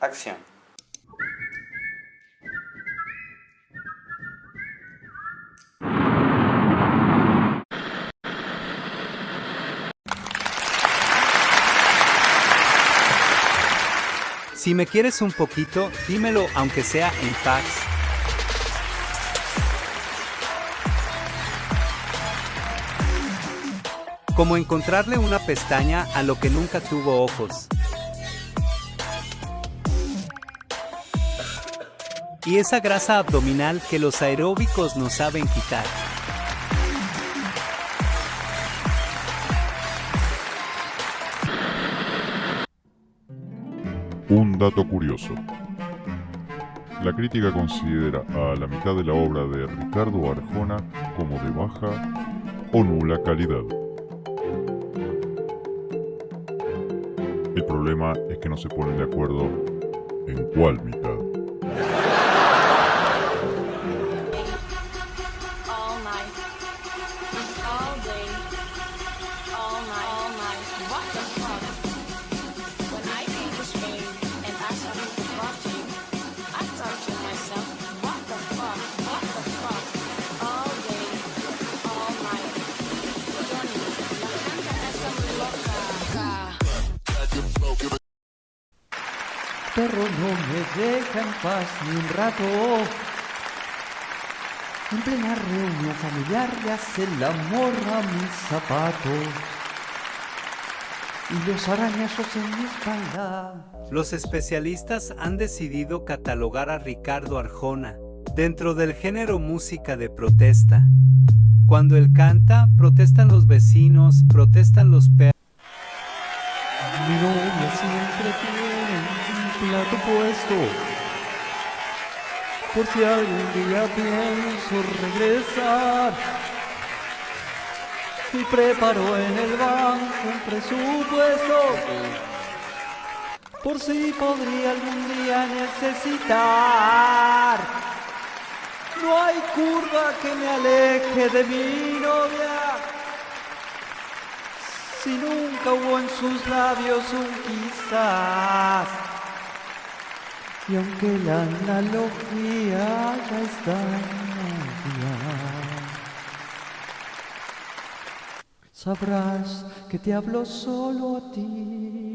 Acción. Si me quieres un poquito, dímelo aunque sea en paz. Como encontrarle una pestaña a lo que nunca tuvo ojos. Y esa grasa abdominal que los aeróbicos no saben quitar. Un dato curioso. La crítica considera a la mitad de la obra de Ricardo Arjona como de baja o nula calidad. El problema es que no se ponen de acuerdo en cuál mitad. Perro no me deja en paz ni un rato. En plena reunión familiar le hace el amor a mis zapatos. Y los arañazos en mi espalda. Los especialistas han decidido catalogar a Ricardo Arjona dentro del género música de protesta. Cuando él canta, protestan los vecinos, protestan los perros. Mi novia siempre tiene plato puesto. Por si algún día pienso regresar. Y preparo en el banco un presupuesto. Por si podría algún día necesitar. No hay curva que me aleje de mi novia. Si nunca hubo en sus labios un quizás. Y aunque la analogía ya está sabrás que te hablo solo a ti.